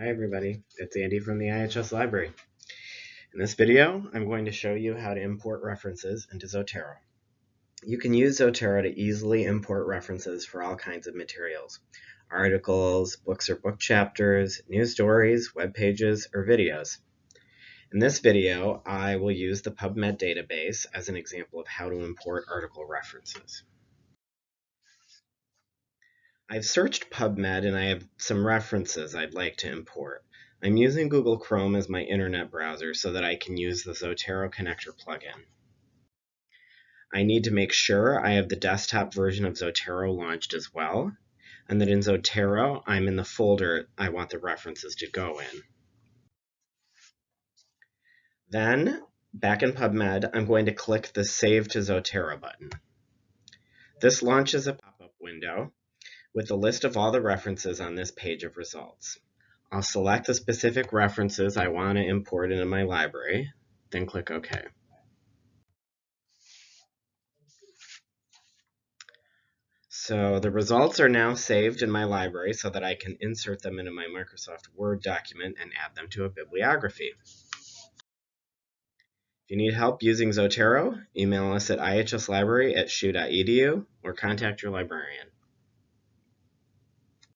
Hi everybody, it's Andy from the IHS Library. In this video, I'm going to show you how to import references into Zotero. You can use Zotero to easily import references for all kinds of materials. Articles, books or book chapters, news stories, web pages, or videos. In this video, I will use the PubMed database as an example of how to import article references. I've searched PubMed and I have some references I'd like to import. I'm using Google Chrome as my internet browser so that I can use the Zotero connector plugin. I need to make sure I have the desktop version of Zotero launched as well, and that in Zotero I'm in the folder I want the references to go in. Then, back in PubMed, I'm going to click the Save to Zotero button. This launches a pop-up window with a list of all the references on this page of results. I'll select the specific references I want to import into my library, then click OK. So the results are now saved in my library so that I can insert them into my Microsoft Word document and add them to a bibliography. If you need help using Zotero, email us at ihslibrary at shu.edu or contact your librarian.